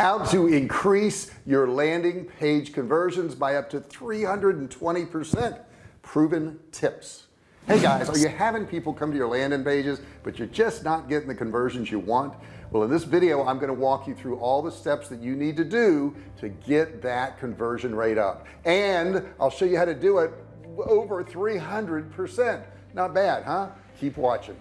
how to increase your landing page conversions by up to 320 percent. Proven tips. Hey guys are you having people come to your landing pages but you're just not getting the conversions you want? Well in this video I'm going to walk you through all the steps that you need to do to get that conversion rate up. And I'll show you how to do it over 300 percent. Not bad huh? Keep watching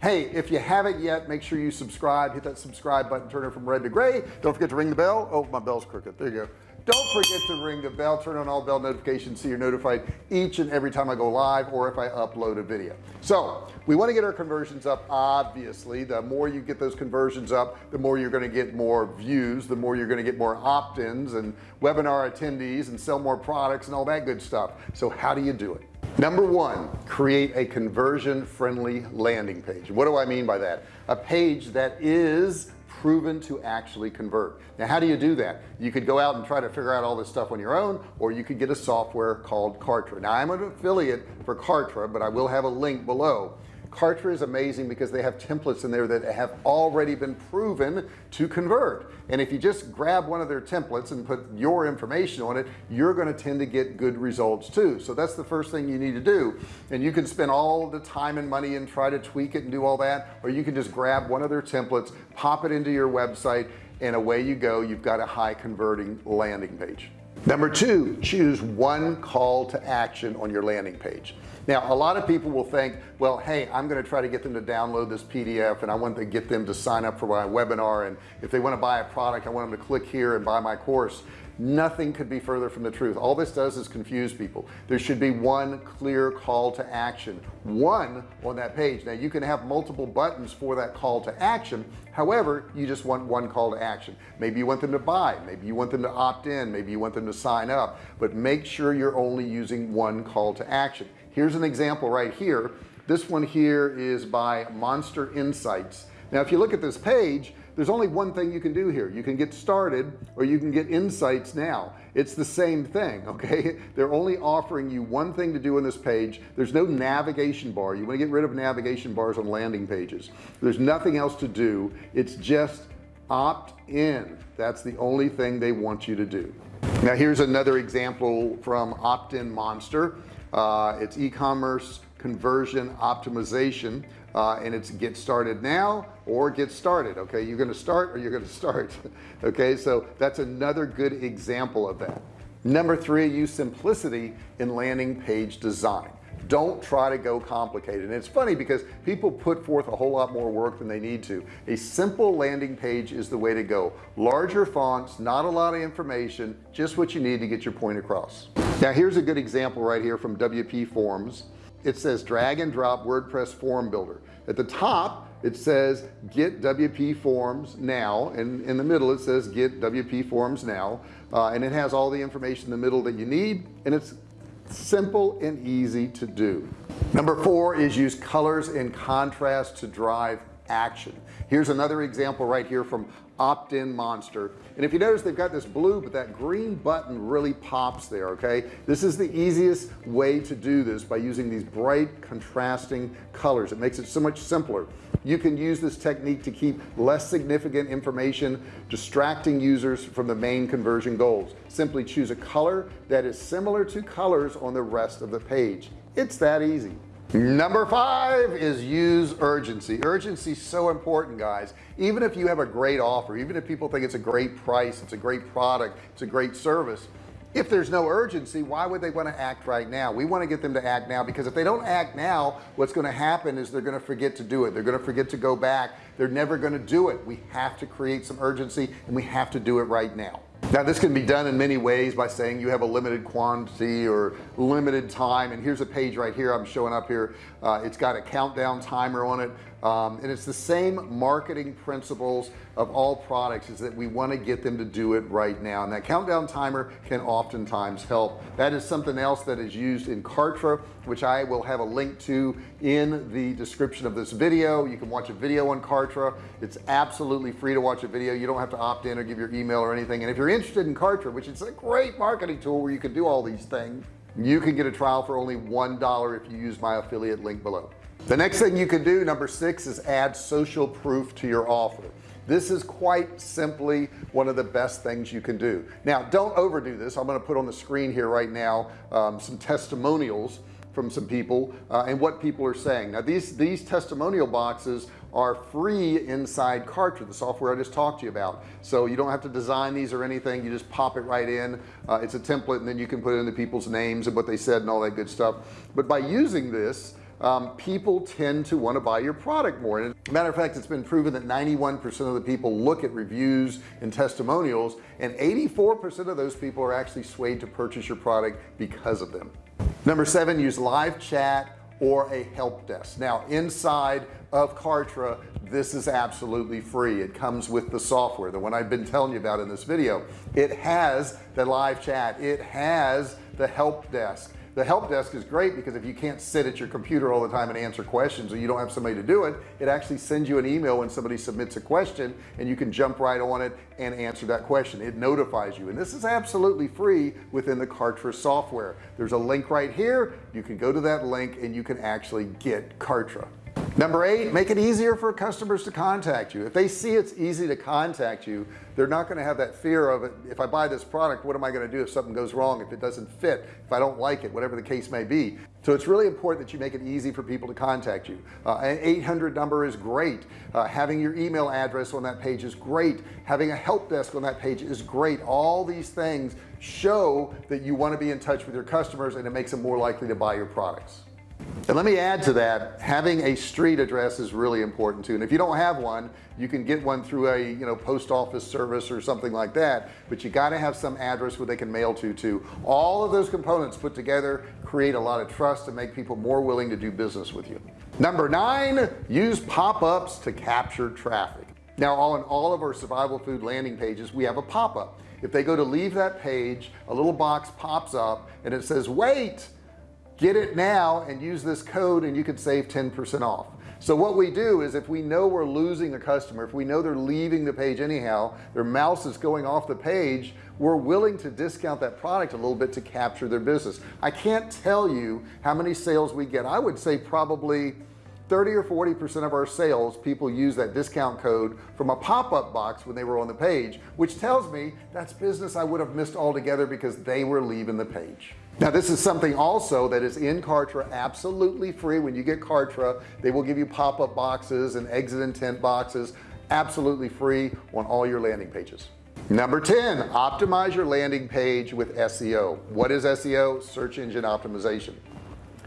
hey if you haven't yet make sure you subscribe. Hit that subscribe button. Turn it from red to gray. Don't forget to ring the bell. Oh my bell's crooked. There you go. Don't forget to ring the bell. Turn on all bell notifications so you're notified each and every time I go live or if I upload a video. So we want to get our conversions up obviously. The more you get those conversions up the more you're going to get more views the more you're going to get more opt-ins and webinar attendees and sell more products and all that good stuff. So how do you do it number one create a conversion friendly landing page. What do I mean by that? A page that is proven to actually convert. Now how do you do that? You could go out and try to figure out all this stuff on your own or you could get a software called Kartra. Now I'm an affiliate for Kartra but I will have a link below Kartra is amazing because they have templates in there that have already been proven to convert. And if you just grab one of their templates and put your information on it you're going to tend to get good results too. So that's the first thing you need to do. And you can spend all the time and money and try to tweak it and do all that or you can just grab one of their templates pop it into your website and away you go. You've got a high converting landing page number two choose one call to action on your landing page. Now a lot of people will think well hey I'm going to try to get them to download this PDF and I want to get them to sign up for my webinar and if they want to buy a product I want them to click here and buy my course nothing could be further from the truth. All this does is confuse people. There should be one clear call to action. One on that page. Now you can have multiple buttons for that call to action. However you just want one call to action. Maybe you want them to buy. Maybe you want them to opt in. Maybe you want them to sign up. But make sure you're only using one call to action. Here's an example right here. This one here is by MonsterInsights. Now if you look at this page there's only one thing you can do here. You can get started or you can get insights now. It's the same thing okay? They're only offering you one thing to do on this page. There's no navigation bar. You want to get rid of navigation bars on landing pages. There's nothing else to do. It's just opt in. That's the only thing they want you to do. Now here's another example from OptinMonster. Uh, it's e-commerce conversion optimization uh, and it's get started now or get started okay? You're to start or you're to start okay? So that's another good example of that. Number three use simplicity in landing page design. Don't try to go complicated. And it's funny because people put forth a whole lot more work than they need to. A simple landing page is the way to go. Larger fonts not a lot of information just what you need to get your point across. Now here's a good example right here from WPForms it says drag and drop WordPress form builder. At the top it says get WPForms now and in the middle it says get WPForms now uh, and it has all the information in the middle that you need and it's simple and easy to do. Number four is use colors and contrast to drive action. Here's another example right here from OptinMonster. And if you notice they've got this blue but that green button really pops there okay? This is the easiest way to do this by using these bright contrasting colors. It makes it so much simpler. You can use this technique to keep less significant information distracting users from the main conversion goals. Simply choose a color that is similar to colors on the rest of the page. It's that easy number five is use urgency. Urgency is so important guys. Even if you have a great offer even if people think it's a great price it's a great product it's a great service if there's no urgency why would they want to act right now? We want to get them to act now because if they don't act now what's going to happen is they're going to forget to do it. They're going to forget to go back. They're never going to do it. We have to create some urgency and we have to do it right now. Now this can be done in many ways by saying you have a limited quantity or limited time and here's a page right here I'm showing up here. Uh, it's got a countdown timer on it um, and it's the same marketing principles of all products is that we want to get them to do it right now and that countdown timer can oftentimes help. That is something else that is used in Kartra which I will have a link to in the description of this video. You can watch a video on Kartra. It's absolutely free to watch a video. You don't have to opt in or give your email or anything and if you're interested in Kartra which is a great marketing tool where you can do all these things you can get a trial for only one dollar if you use my affiliate link below. The next thing you can do number six is add social proof to your offer. This is quite simply one of the best things you can do. Now don't overdo this. I'm going to put on the screen here right now um, some testimonials from some people uh, and what people are saying. Now these these testimonial boxes are free inside Kartra the software I just talked to you about. So you don't have to design these or anything. You just pop it right in. Uh, it's a template and then you can put in the people's names and what they said and all that good stuff. But by using this um, people tend to want to buy your product more. And matter of fact it's been proven that 91% of the people look at reviews and testimonials and 84% of those people are actually swayed to purchase your product because of them. Number seven use live chat or a help desk. Now inside of Kartra this is absolutely free. It comes with the software the one I've been telling you about in this video. It has the live chat. It has the help desk the help desk is great because if you can't sit at your computer all the time and answer questions or you don't have somebody to do it it actually sends you an email when somebody submits a question and you can jump right on it and answer that question. It notifies you. And this is absolutely free within the Kartra software. There's a link right here. You can go to that link and you can actually get Kartra number eight make it easier for customers to contact you. If they see it's easy to contact you they're not going to have that fear of if I buy this product what am I going to do if something goes wrong if it doesn't fit if I don't like it whatever the case may be. So it's really important that you make it easy for people to contact you. Uh, an 800 number is great. Uh, having your email address on that page is great. Having a help desk on that page is great. All these things show that you want to be in touch with your customers and it makes them more likely to buy your products and let me add to that having a street address is really important too. And if you don't have one you can get one through a you know post office service or something like that but you got to have some address where they can mail to too. All of those components put together create a lot of trust and make people more willing to do business with you. Number nine use pop-ups to capture traffic. Now on all of our survival food landing pages we have a pop-up. If they go to leave that page a little box pops up and it says wait get it now and use this code and you can save 10% off. So what we do is if we know we're losing a customer if we know they're leaving the page anyhow their mouse is going off the page we're willing to discount that product a little bit to capture their business. I can't tell you how many sales we get. I would say probably 30 or 40 percent of our sales people use that discount code from a pop-up box when they were on the page which tells me that's business I would have missed altogether because they were leaving the page now this is something also that is in Kartra absolutely free. When you get Kartra they will give you pop-up boxes and exit intent boxes absolutely free on all your landing pages. Number 10 optimize your landing page with SEO what is SEO search engine optimization.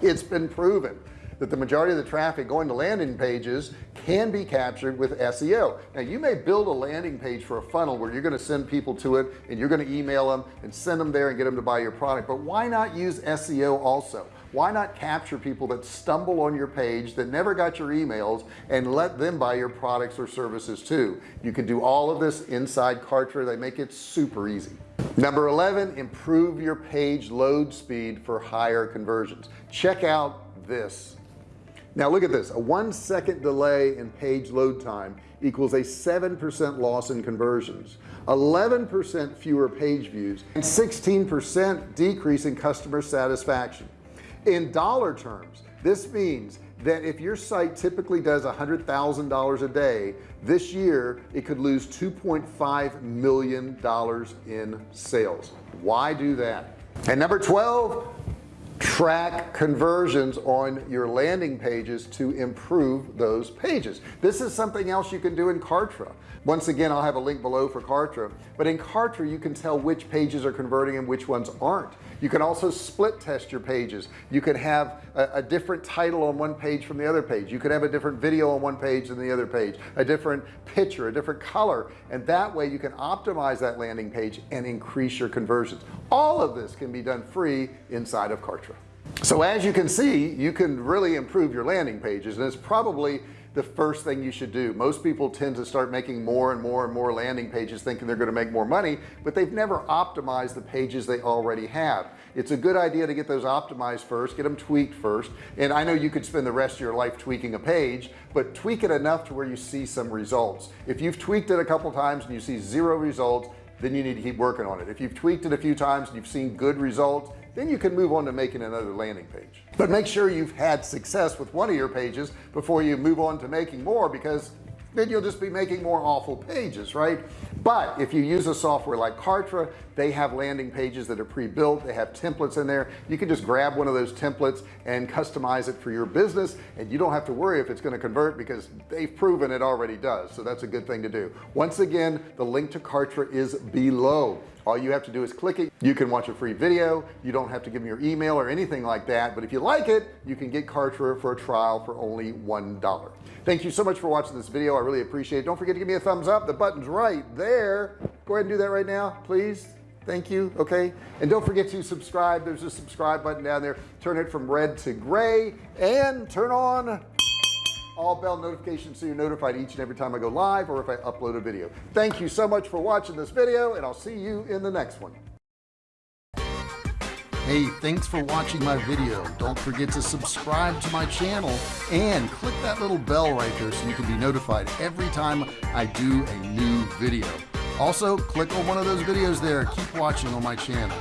It's been proven that the majority of the traffic going to landing pages can be captured with SEO now you may build a landing page for a funnel where you're going to send people to it and you're going to email them and send them there and get them to buy your product but why not use SEO also? Why not capture people that stumble on your page that never got your emails and let them buy your products or services too? You can do all of this inside Kartra. They make it super easy. Number 11 improve your page load speed for higher conversions. Check out this now look at this. A one second delay in page load time equals a 7% loss in conversions 11% fewer page views and 16% decrease in customer satisfaction. In dollar terms this means that if your site typically does a hundred thousand dollars a day this year it could lose 2.5 million dollars in sales. Why do that? And number 12 track conversions on your landing pages to improve those pages. This is something else you can do in Kartra. Once again I'll have a link below for Kartra. But in Kartra you can tell which pages are converting and which ones aren't you can also split test your pages. You could have a, a different title on one page from the other page. You could have a different video on one page than the other page a different picture a different color and that way you can optimize that landing page and increase your conversions. All of this can be done free inside of Kartra so as you can see you can really improve your landing pages and it's probably the first thing you should do. Most people tend to start making more and more and more landing pages thinking they're going to make more money but they've never optimized the pages they already have. It's a good idea to get those optimized first get them tweaked first and I know you could spend the rest of your life tweaking a page but tweak it enough to where you see some results. If you've tweaked it a couple times and you see zero results then you need to keep working on it. If you've tweaked it a few times and you've seen good results then you can move on to making another landing page. But make sure you've had success with one of your pages before you move on to making more because then you'll just be making more awful pages right? But if you use a software like Kartra they have landing pages that are pre-built. They have templates in there. You can just grab one of those templates and customize it for your business and you don't have to worry if it's going to convert because they've proven it already does. So that's a good thing to do. Once again the link to Kartra is below all you have to do is click it. You can watch a free video. You don't have to give me your email or anything like that. But if you like it you can get Kartra for a trial for only one dollar. Thank you so much for watching this video. I really appreciate it. Don't forget to give me a thumbs up. The button's right there. Go ahead and do that right now please. Thank you. Okay. And don't forget to subscribe. There's a subscribe button down there. Turn it from red to gray and turn on all bell notifications so you're notified each and every time I go live or if I upload a video thank you so much for watching this video and I'll see you in the next one Hey, thanks for watching my video. Don't forget to subscribe to my channel and click that little bell right there so you can be notified every time I do a new video. Also, click on one of those videos there. Keep watching on my channel.